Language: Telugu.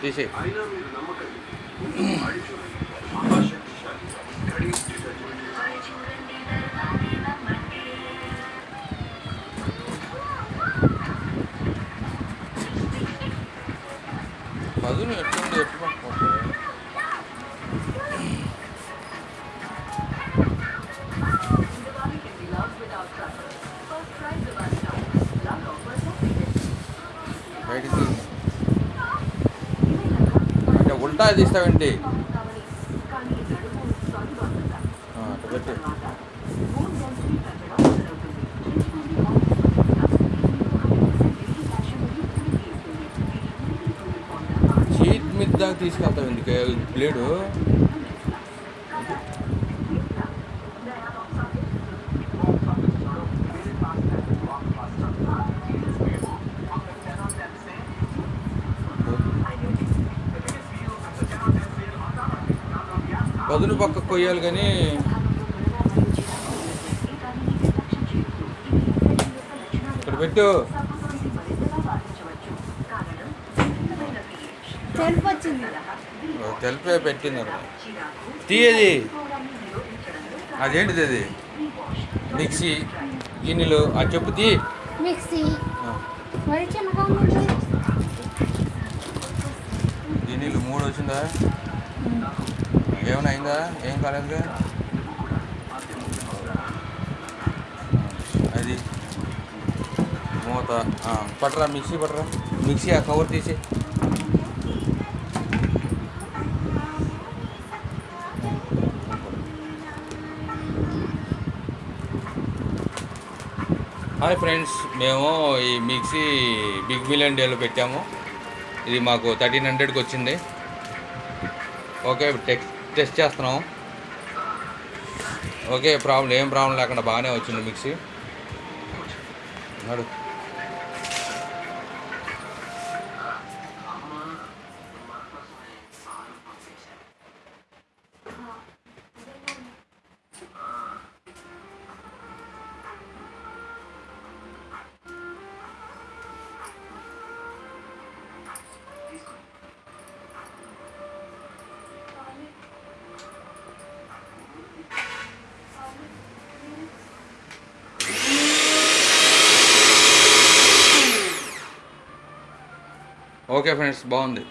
తీసే అయినా మీరు నమ్మకండి వాడి ఉల్టా తీస్తావేంటి అట్ట పెట్టి చీట్ మీద దాకా తీసుకెళ్తావు ఎందుకు? బ్లేడు పదును పక్క కొయ్యాలి కానీ ఇక్కడ పెట్టు. తెలుపు పెట్టింది తీయది. అదేంటిది అది? మిక్సీ గిన్నెలు ఆ చెప్పు తీ. మిక్సీ. గిన్నెలు మూడు వచ్చిందా? ఏమైనా అయిందా? ఏం కాలేదుగా అది మూత పట్టరా మిక్సీ పట్టరా. మిక్సీ ఆ కవర్ తీసి. హాయ్ ఫ్రెండ్స్ మేము ఈ మిక్సీ బిగ్ మిలియన్ డేలో పెట్టాము. ఇది మాకు థర్టీన్ హండ్రెడ్కి వచ్చింది. ఓకే టెక్స్ట్ టెస్ట్ చేస్తున్నాం. ఓకే ప్రాబ్లం ఏం ప్రాబ్లం లేకుండా బాగానే వచ్చింది మిక్సీ. నడు. ఓకే ఫ్రెండ్స్ బాగుంది.